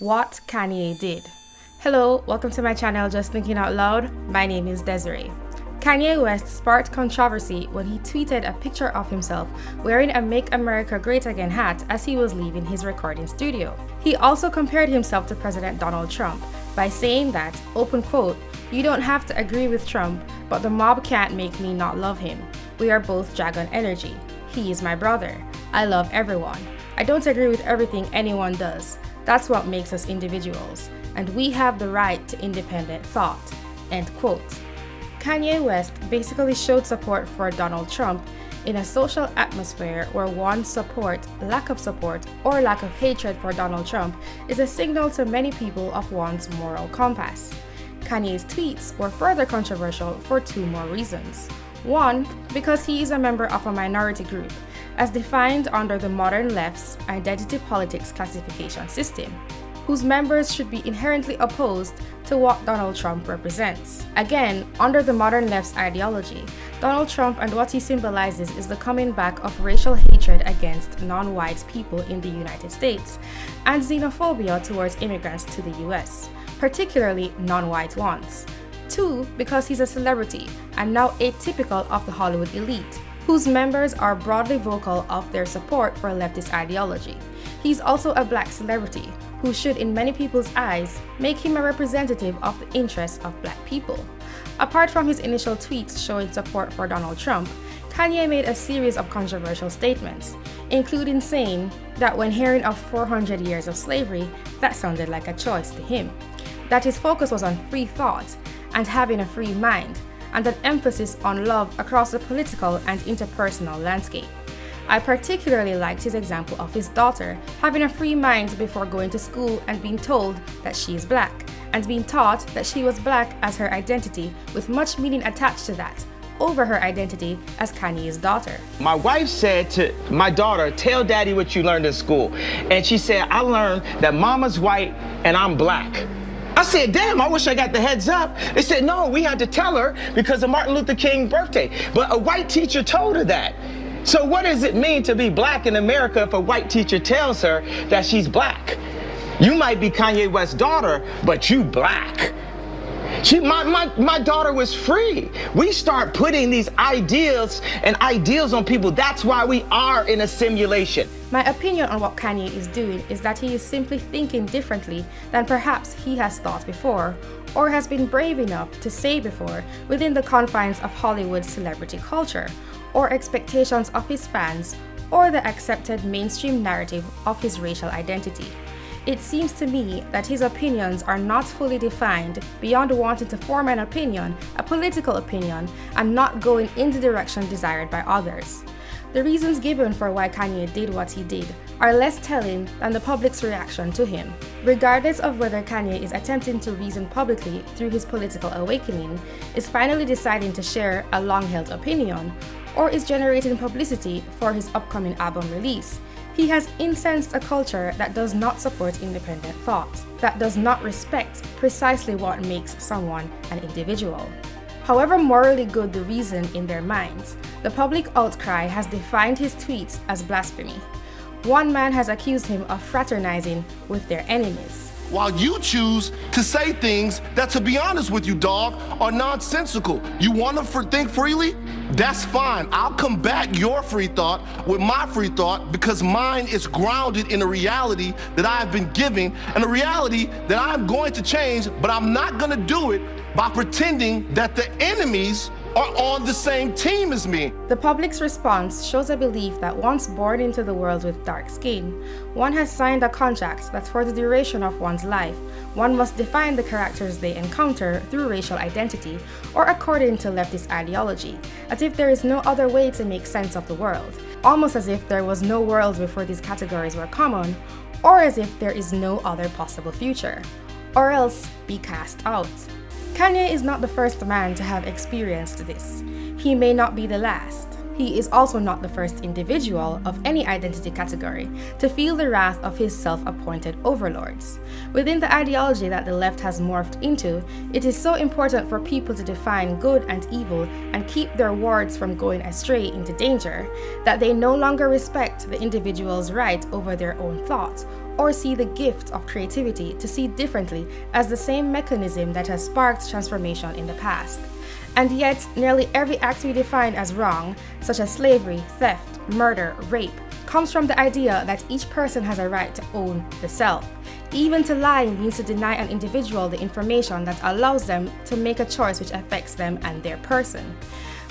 What Kanye Did. Hello, welcome to my channel Just Thinking Out Loud. My name is Desiree. Kanye West sparked controversy when he tweeted a picture of himself wearing a Make America Great Again hat as he was leaving his recording studio. He also compared himself to President Donald Trump by saying that, open quote, you don't have to agree with Trump, but the mob can't make me not love him. We are both Dragon Energy. He is my brother. I love everyone. I don't agree with everything anyone does. That's what makes us individuals, and we have the right to independent thought. End quote. Kanye West basically showed support for Donald Trump in a social atmosphere where one's support, lack of support, or lack of hatred for Donald Trump is a signal to many people of one's moral compass. Kanye's tweets were further controversial for two more reasons. One, because he is a member of a minority group, as defined under the modern left's identity politics classification system, whose members should be inherently opposed to what Donald Trump represents. Again, under the modern left's ideology, Donald Trump and what he symbolizes is the coming back of racial hatred against non-white people in the United States and xenophobia towards immigrants to the US, particularly non-white ones. Two, because he's a celebrity and now atypical of the Hollywood elite, whose members are broadly vocal of their support for leftist ideology. He's also a black celebrity, who should in many people's eyes make him a representative of the interests of black people. Apart from his initial tweets showing support for Donald Trump, Kanye made a series of controversial statements, including saying that when hearing of 400 years of slavery, that sounded like a choice to him, that his focus was on free thought and having a free mind, and an emphasis on love across the political and interpersonal landscape. I particularly liked his example of his daughter having a free mind before going to school and being told that she is black, and being taught that she was black as her identity with much meaning attached to that, over her identity as Kanye's daughter. My wife said to my daughter, tell daddy what you learned in school. And she said, I learned that mama's white and I'm black. I said, damn, I wish I got the heads up. They said, no, we had to tell her because of Martin Luther King's birthday. But a white teacher told her that. So what does it mean to be black in America if a white teacher tells her that she's black? You might be Kanye West's daughter, but you black. She, my, my, my daughter was free. We start putting these ideas and ideals on people. That's why we are in a simulation. My opinion on what Kanye is doing is that he is simply thinking differently than perhaps he has thought before, or has been brave enough to say before within the confines of Hollywood celebrity culture, or expectations of his fans, or the accepted mainstream narrative of his racial identity. It seems to me that his opinions are not fully defined beyond wanting to form an opinion, a political opinion, and not going in the direction desired by others. The reasons given for why Kanye did what he did are less telling than the public's reaction to him. Regardless of whether Kanye is attempting to reason publicly through his political awakening, is finally deciding to share a long-held opinion, or is generating publicity for his upcoming album release, he has incensed a culture that does not support independent thought, that does not respect precisely what makes someone an individual. However morally good the reason in their minds, the public outcry has defined his tweets as blasphemy. One man has accused him of fraternizing with their enemies. While you choose to say things that, to be honest with you, dog, are nonsensical. You want to think freely? That's fine. I'll combat your free thought with my free thought because mine is grounded in a reality that I have been given and a reality that I'm going to change, but I'm not going to do it by pretending that the enemies are on the same team as me. The public's response shows a belief that once born into the world with dark skin, one has signed a contract that for the duration of one's life, one must define the characters they encounter through racial identity or according to leftist ideology, as if there is no other way to make sense of the world, almost as if there was no world before these categories were common, or as if there is no other possible future, or else be cast out. Kanye is not the first man to have experienced this. He may not be the last. He is also not the first individual of any identity category to feel the wrath of his self-appointed overlords. Within the ideology that the left has morphed into, it is so important for people to define good and evil and keep their wards from going astray into danger that they no longer respect the individual's right over their own thought or see the gift of creativity to see differently as the same mechanism that has sparked transformation in the past. And yet, nearly every act we define as wrong, such as slavery, theft, murder, rape, comes from the idea that each person has a right to own the self. Even to lie means to deny an individual the information that allows them to make a choice which affects them and their person.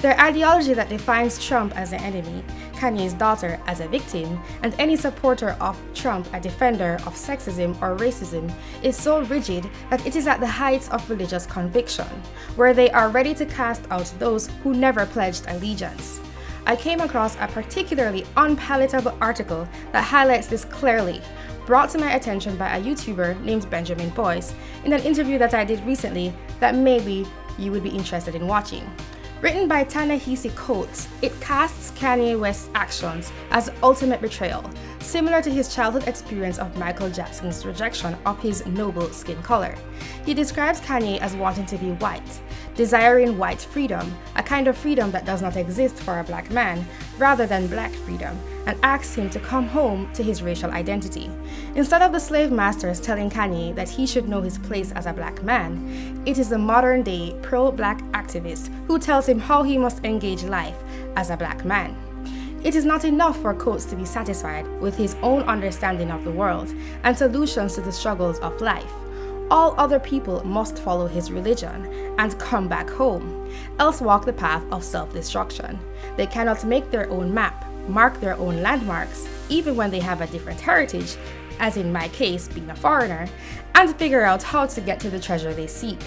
Their ideology that defines Trump as an enemy, Kanye's daughter as a victim, and any supporter of Trump a defender of sexism or racism is so rigid that it is at the height of religious conviction, where they are ready to cast out those who never pledged allegiance. I came across a particularly unpalatable article that highlights this clearly, brought to my attention by a YouTuber named Benjamin Boyce in an interview that I did recently that maybe you would be interested in watching. Written by Ta-Nehisi Coates, it casts Kanye West's actions as ultimate betrayal, similar to his childhood experience of Michael Jackson's rejection of his noble skin color. He describes Kanye as wanting to be white, desiring white freedom, a kind of freedom that does not exist for a black man, rather than black freedom, and asks him to come home to his racial identity. Instead of the slave masters telling Kanye that he should know his place as a black man, it is the modern day pro black activist who tells him how he must engage life as a black man. It is not enough for Coates to be satisfied with his own understanding of the world and solutions to the struggles of life all other people must follow his religion and come back home, else walk the path of self-destruction. They cannot make their own map, mark their own landmarks, even when they have a different heritage, as in my case being a foreigner, and figure out how to get to the treasure they seek.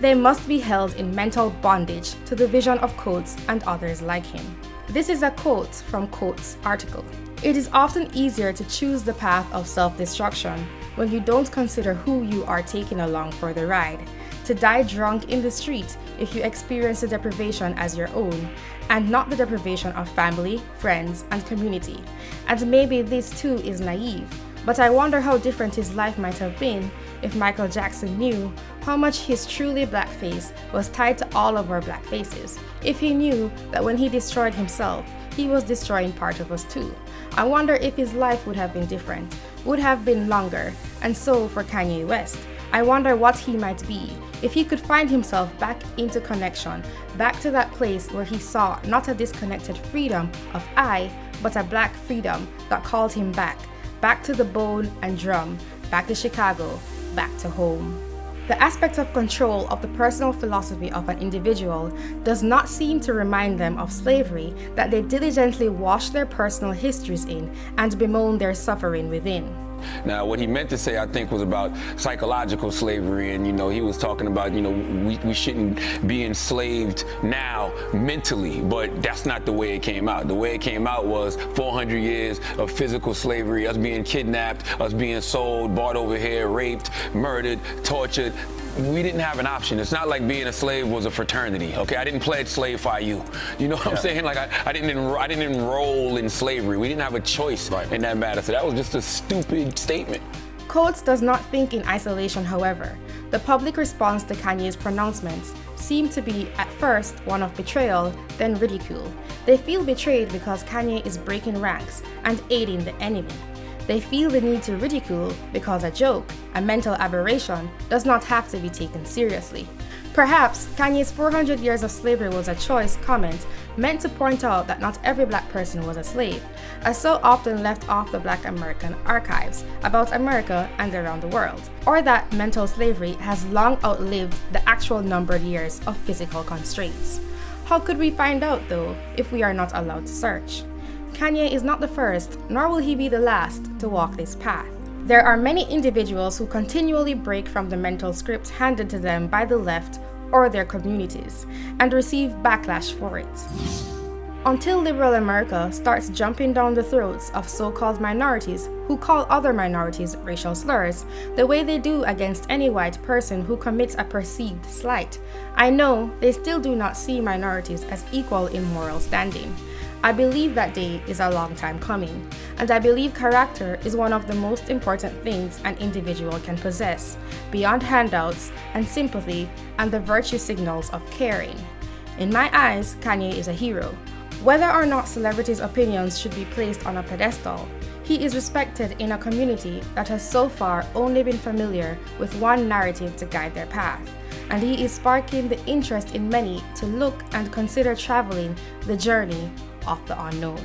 They must be held in mental bondage to the vision of Coates and others like him. This is a quote from Coates' article. It is often easier to choose the path of self-destruction when you don't consider who you are taking along for the ride, to die drunk in the street if you experience the deprivation as your own, and not the deprivation of family, friends, and community. And maybe this too is naive, but I wonder how different his life might have been if Michael Jackson knew how much his truly black face was tied to all of our black faces. If he knew that when he destroyed himself, he was destroying part of us too. I wonder if his life would have been different, would have been longer, and so for Kanye West. I wonder what he might be if he could find himself back into connection, back to that place where he saw not a disconnected freedom of I, but a black freedom that called him back, back to the bone and drum, back to Chicago, back to home. The aspect of control of the personal philosophy of an individual does not seem to remind them of slavery that they diligently wash their personal histories in and bemoan their suffering within. Now, what he meant to say, I think, was about psychological slavery. And, you know, he was talking about, you know, we, we shouldn't be enslaved now mentally, but that's not the way it came out. The way it came out was 400 years of physical slavery, us being kidnapped, us being sold, bought over here, raped, murdered, tortured we didn't have an option. It's not like being a slave was a fraternity. Okay, I didn't pledge slave fi you. You know what yeah. I'm saying? Like I, I didn't enro- I didn't enroll in slavery. We didn't have a choice right. in that matter. So that was just a stupid statement. Coates does not think in isolation, however. The public response to Kanye's pronouncements seemed to be, at first, one of betrayal, then ridicule. They feel betrayed because Kanye is breaking ranks and aiding the enemy. They feel the need to ridicule because a joke, a mental aberration, does not have to be taken seriously. Perhaps Kanye's 400 years of slavery was a choice comment meant to point out that not every black person was a slave, as so often left off the black American archives about America and around the world, or that mental slavery has long outlived the actual numbered years of physical constraints. How could we find out though if we are not allowed to search? Kanye is not the first, nor will he be the last, to walk this path. There are many individuals who continually break from the mental script handed to them by the left or their communities and receive backlash for it. Until liberal America starts jumping down the throats of so-called minorities who call other minorities racial slurs the way they do against any white person who commits a perceived slight, I know they still do not see minorities as equal in moral standing. I believe that day is a long time coming, and I believe character is one of the most important things an individual can possess, beyond handouts and sympathy and the virtue signals of caring. In my eyes, Kanye is a hero. Whether or not celebrities' opinions should be placed on a pedestal, He is respected in a community that has so far only been familiar with one narrative to guide their path, and he is sparking the interest in many to look and consider traveling the journey of the unknown.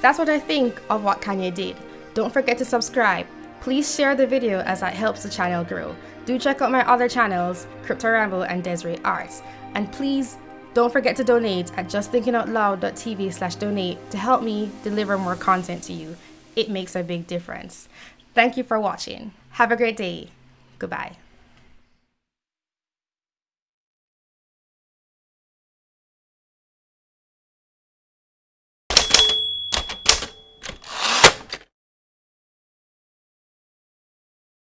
That's what I think of what Kanye did. Don't forget to subscribe. Please share the video as that helps the channel grow. Do check out my other channels, Crypto Ramble and Desiree Arts. And please don't forget to donate at justthinkingoutloud.tv slash donate to help me deliver more content to you. It makes a big difference. Thank you for watching. Have a great day. Goodbye.